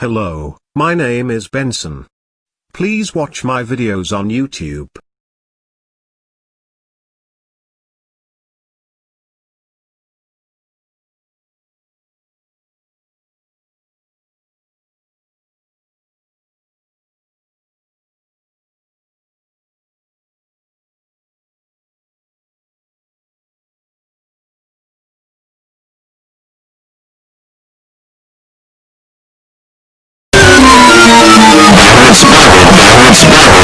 Hello, my name is Benson. Please watch my videos on YouTube. Smiling.